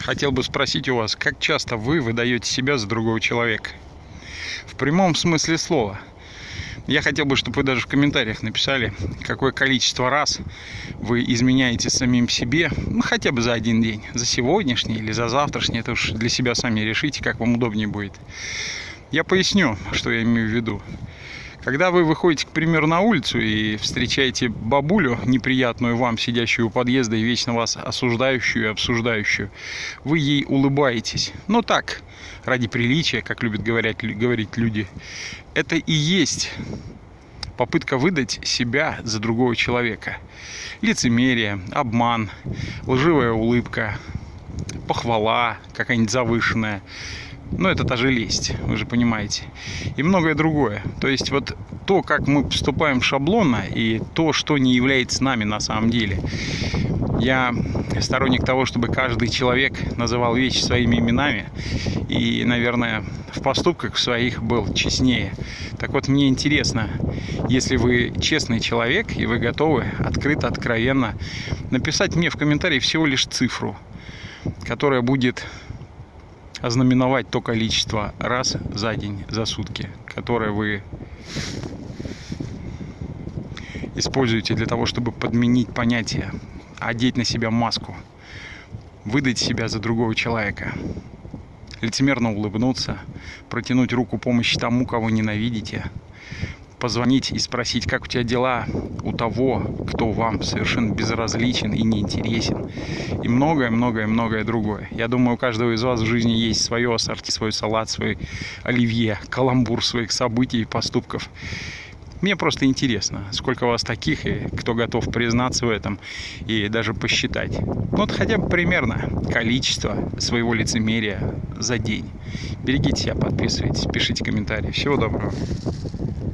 Хотел бы спросить у вас, как часто вы выдаете себя за другого человека? В прямом смысле слова. Я хотел бы, чтобы вы даже в комментариях написали, какое количество раз вы изменяете самим себе, ну хотя бы за один день, за сегодняшний или за завтрашний, это уж для себя сами решите, как вам удобнее будет. Я поясню, что я имею в виду. Когда вы выходите, к примеру, на улицу и встречаете бабулю, неприятную вам, сидящую у подъезда и вечно вас осуждающую и обсуждающую, вы ей улыбаетесь. Ну так, ради приличия, как любят говорить, говорить люди. Это и есть попытка выдать себя за другого человека. Лицемерие, обман, лживая улыбка, похвала какая-нибудь завышенная – ну, это та же лесть, вы же понимаете. И многое другое. То есть вот то, как мы поступаем шаблонно, и то, что не является нами на самом деле. Я сторонник того, чтобы каждый человек называл вещи своими именами и, наверное, в поступках своих был честнее. Так вот, мне интересно, если вы честный человек и вы готовы открыто, откровенно написать мне в комментарии всего лишь цифру, которая будет ознаменовать то количество раз за день, за сутки, которое вы используете для того, чтобы подменить понятие, одеть на себя маску, выдать себя за другого человека, лицемерно улыбнуться, протянуть руку помощи тому, кого ненавидите, позвонить и спросить, как у тебя дела у того, кто вам совершенно безразличен и неинтересен. И многое-многое-многое другое. Я думаю, у каждого из вас в жизни есть свое ассорти, свой салат, свой оливье, каламбур своих событий и поступков. Мне просто интересно, сколько у вас таких, и кто готов признаться в этом и даже посчитать. Ну, вот хотя бы примерно количество своего лицемерия за день. Берегите себя, подписывайтесь, пишите комментарии. Всего доброго.